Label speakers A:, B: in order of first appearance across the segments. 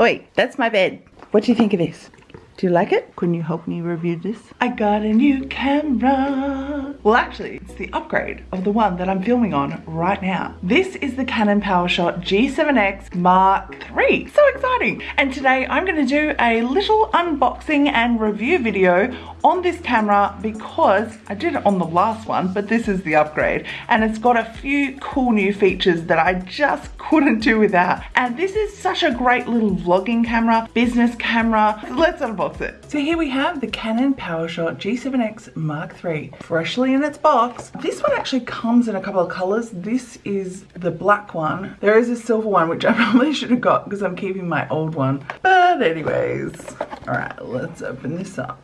A: Oi, that's my bed. What do you think of this? Do you like it? Couldn't you help me review this? I got a new camera. Well, actually, it's the upgrade of the one that I'm filming on right now. This is the Canon PowerShot G7X Mark III. So exciting. And today I'm gonna do a little unboxing and review video on this camera because I did it on the last one, but this is the upgrade. And it's got a few cool new features that I just couldn't do without. And this is such a great little vlogging camera, business camera. Let's unbox So here we have the Canon PowerShot G7X Mark III, freshly in its box. This one actually comes in a couple of colors. This is the black one. There is a silver one, which I probably should have got because I'm keeping my old one. But anyways, all right, let's open this up.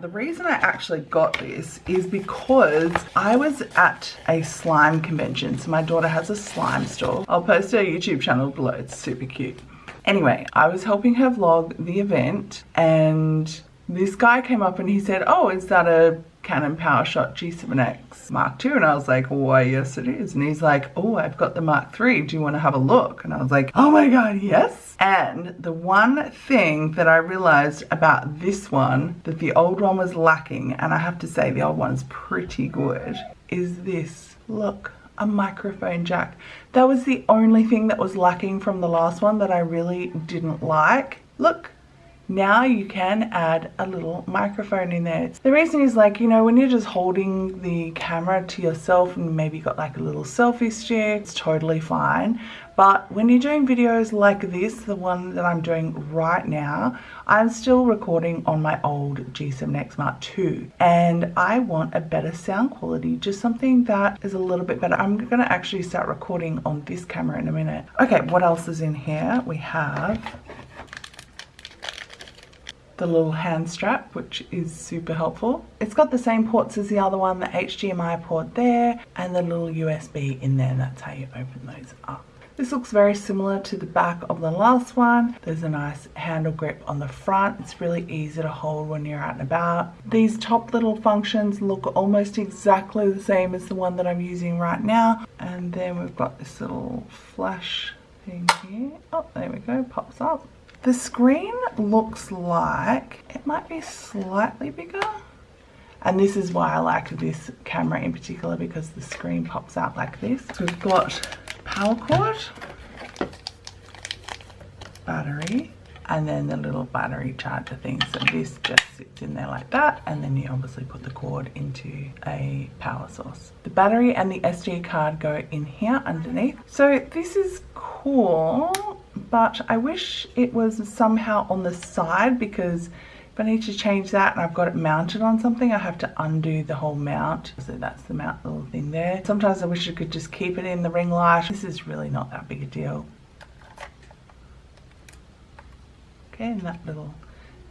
A: The reason I actually got this is because I was at a slime convention. So my daughter has a slime store. I'll post her YouTube channel below. It's super cute. Anyway, I was helping her vlog the event and this guy came up and he said, oh, is that a Canon PowerShot G7X Mark II and I was like why yes it is. And he's like oh I've got the Mark III do you want to have a look? And I was like oh my god yes. And the one thing that I realized about this one that the old one was lacking and I have to say the old one's pretty good is this. Look a microphone jack. That was the only thing that was lacking from the last one that I really didn't like. Look now you can add a little microphone in there. The reason is like, you know, when you're just holding the camera to yourself and maybe got like a little selfie stick, it's totally fine. But when you're doing videos like this, the one that I'm doing right now, I'm still recording on my old G7X Mark II. And I want a better sound quality, just something that is a little bit better. I'm gonna actually start recording on this camera in a minute. Okay, what else is in here? We have the little hand strap which is super helpful. It's got the same ports as the other one, the HDMI port there and the little USB in there that's how you open those up. This looks very similar to the back of the last one. There's a nice handle grip on the front. It's really easy to hold when you're out and about. These top little functions look almost exactly the same as the one that I'm using right now. And then we've got this little flash thing here. Oh, there we go, pops up. The screen looks like it might be slightly bigger. And this is why I like this camera in particular because the screen pops out like this. So we've got power cord, battery, and then the little battery charger thing. So this just sits in there like that and then you obviously put the cord into a power source. The battery and the SD card go in here underneath. So this is cool but I wish it was somehow on the side because if I need to change that and I've got it mounted on something, I have to undo the whole mount. So that's the mount little thing there. Sometimes I wish I could just keep it in the ring light. This is really not that big a deal. Okay, and that little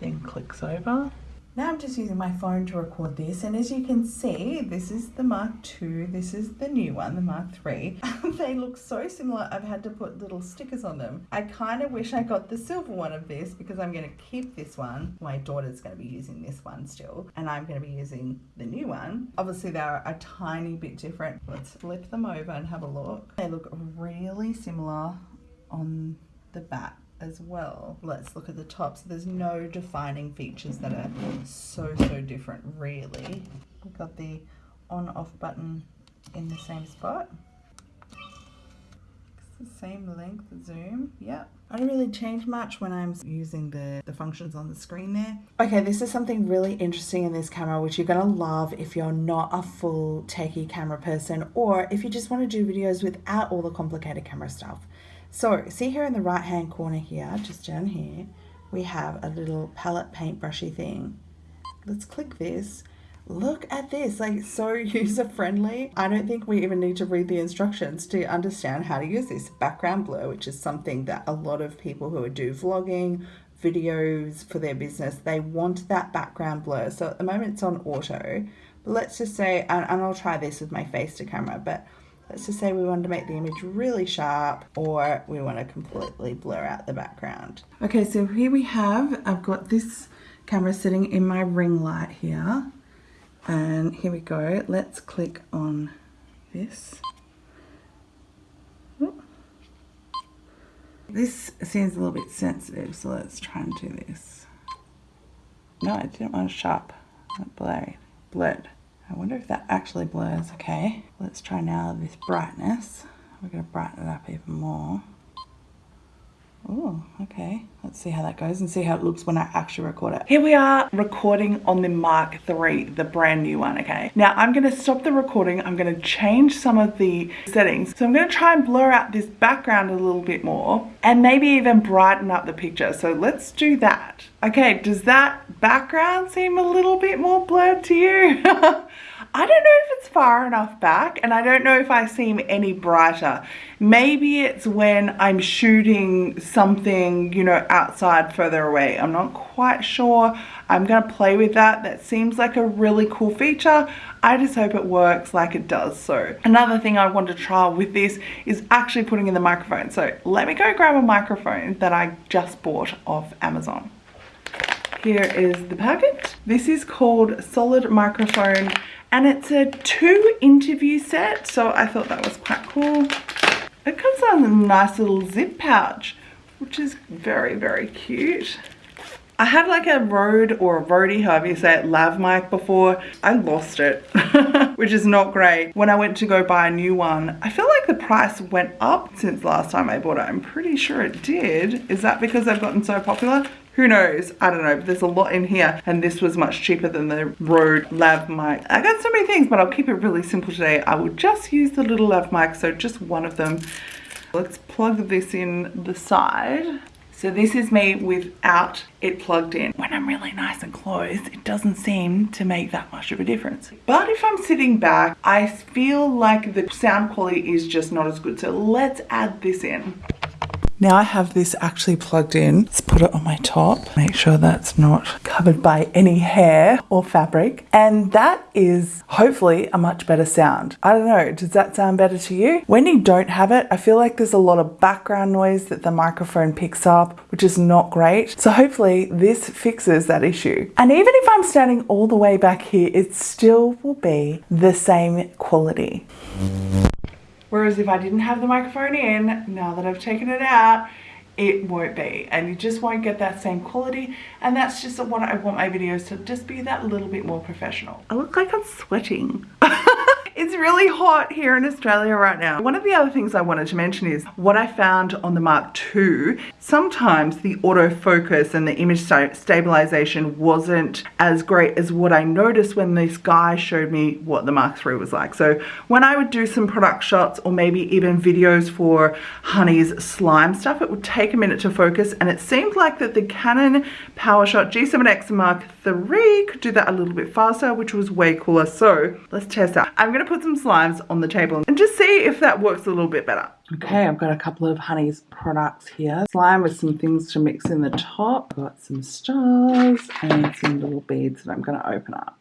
A: thing clicks over. Now I'm just using my phone to record this and as you can see this is the Mark II, this is the new one, the Mark III. they look so similar I've had to put little stickers on them. I kind of wish I got the silver one of this because I'm going to keep this one. My daughter's going to be using this one still and I'm going to be using the new one. Obviously they're a tiny bit different. Let's flip them over and have a look. They look really similar on the back as well. Let's look at the top. So there's no defining features that are so, so different really. We've got the on off button in the same spot. It's the same length, zoom, yep. I don't really change much when I'm using the, the functions on the screen there. Okay, this is something really interesting in this camera, which you're gonna love if you're not a full techie camera person, or if you just wanna do videos without all the complicated camera stuff. So see here in the right hand corner here, just down here, we have a little palette paintbrushy thing. Let's click this. Look at this, like so user friendly. I don't think we even need to read the instructions to understand how to use this background blur, which is something that a lot of people who do vlogging, videos for their business, they want that background blur. So at the moment it's on auto, but let's just say, and, and I'll try this with my face to camera, but Let's just say we want to make the image really sharp or we want to completely blur out the background. Okay, so here we have, I've got this camera sitting in my ring light here. And here we go. Let's click on this. This seems a little bit sensitive, so let's try and do this. No, I didn't want to sharp. Blurred. Blurred. I wonder if that actually blurs. Okay, let's try now this brightness. We're going to brighten it up even more. Oh, okay. Let's see how that goes and see how it looks when I actually record it. Here we are recording on the Mark III, the brand new one, okay? Now I'm gonna stop the recording. I'm gonna change some of the settings. So I'm gonna try and blur out this background a little bit more and maybe even brighten up the picture. So let's do that. Okay, does that background seem a little bit more blurred to you? I don't know if it's far enough back and I don't know if I seem any brighter. Maybe it's when I'm shooting something, you know, outside further away. I'm not quite sure. I'm going to play with that. That seems like a really cool feature. I just hope it works like it does so. Another thing I want to try with this is actually putting in the microphone. So let me go grab a microphone that I just bought off Amazon. Here is the packet. This is called Solid Microphone and it's a two interview set so I thought that was quite cool it comes on a nice little zip pouch which is very very cute I had like a Rode or a Rode, however you say it, lav mic before. I lost it, which is not great. When I went to go buy a new one, I feel like the price went up since last time I bought it. I'm pretty sure it did. Is that because they've gotten so popular? Who knows? I don't know, but there's a lot in here and this was much cheaper than the Rode lav mic. I got so many things, but I'll keep it really simple today. I will just use the little lav mic, so just one of them. Let's plug this in the side. So this is me without it plugged in. When I'm really nice and close, it doesn't seem to make that much of a difference. But if I'm sitting back, I feel like the sound quality is just not as good. So let's add this in. Now I have this actually plugged in. Let's put it on my top. Make sure that's not covered by any hair or fabric. And that is hopefully a much better sound. I don't know, does that sound better to you? When you don't have it, I feel like there's a lot of background noise that the microphone picks up, which is not great. So hopefully this fixes that issue. And even if I'm standing all the way back here, it still will be the same quality. Whereas if I didn't have the microphone in, now that I've taken it out, it won't be and you just won't get that same quality and that's just what I want my videos to just be that little bit more professional. I look like I'm sweating. It's really hot here in Australia right now. One of the other things I wanted to mention is what I found on the Mark II. Sometimes the autofocus and the image stabilization wasn't as great as what I noticed when this guy showed me what the Mark III was like. So when I would do some product shots or maybe even videos for Honey's slime stuff, it would take a minute to focus and it seemed like that the Canon PowerShot G7X Mark III could do that a little bit faster, which was way cooler. So let's test that. I'm gonna put some slimes on the table and just see if that works a little bit better. Okay, I've got a couple of Honey's products here. Slime with some things to mix in the top. Got some stars and some little beads that I'm gonna open up.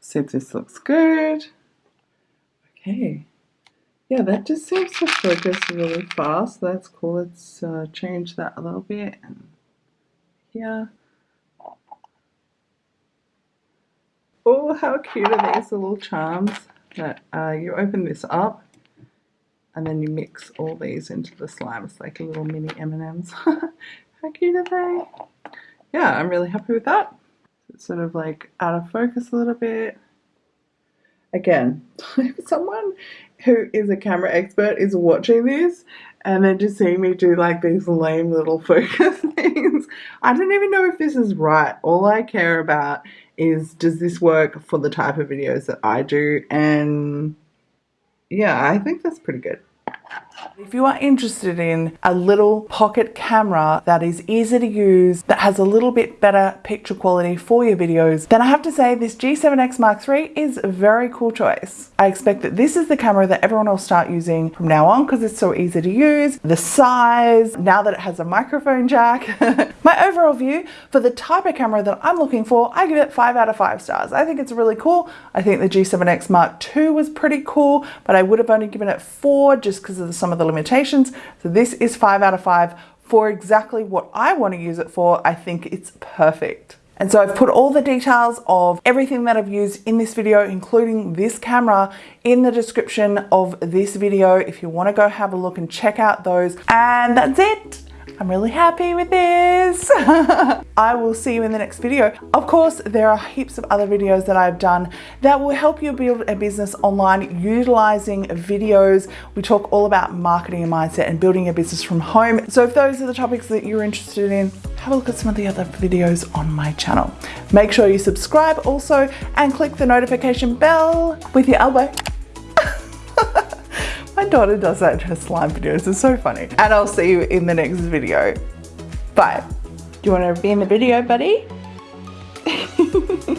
A: See if this looks good. Okay. Yeah, that just seems to focus really fast. That's cool. Let's uh, change that a little bit. Here. Oh, how cute are these little charms that uh, you open this up and then you mix all these into the slime. It's like a little mini M&Ms. how cute are they? Yeah, I'm really happy with that. It's sort of like out of focus a little bit. Again, if someone who is a camera expert is watching this and then just seeing me do like these lame little focus things, I don't even know if this is right. All I care about is does this work for the type of videos that I do? And yeah, I think that's pretty good. If you are interested in a little pocket camera that is easy to use, that has a little bit better picture quality for your videos, then I have to say this G7X Mark III is a very cool choice. I expect that this is the camera that everyone will start using from now on because it's so easy to use. The size, now that it has a microphone jack. My overall view for the type of camera that I'm looking for, I give it 5 out of 5 stars. I think it's really cool. I think the G7X Mark II was pretty cool, but I would have only given it 4 just because of some of the limitations. So this is five out of five for exactly what I want to use it for. I think it's perfect. And so I've put all the details of everything that I've used in this video, including this camera, in the description of this video if you want to go have a look and check out those. And that's it. I'm really happy with this. I will see you in the next video. Of course, there are heaps of other videos that I've done that will help you build a business online utilizing videos. We talk all about marketing and mindset and building a business from home. So if those are the topics that you're interested in, have a look at some of the other videos on my channel. Make sure you subscribe also and click the notification bell with your elbow. Daughter does that in her slime videos. It's so funny. And I'll see you in the next video. Bye. Do you want to be in the video, buddy?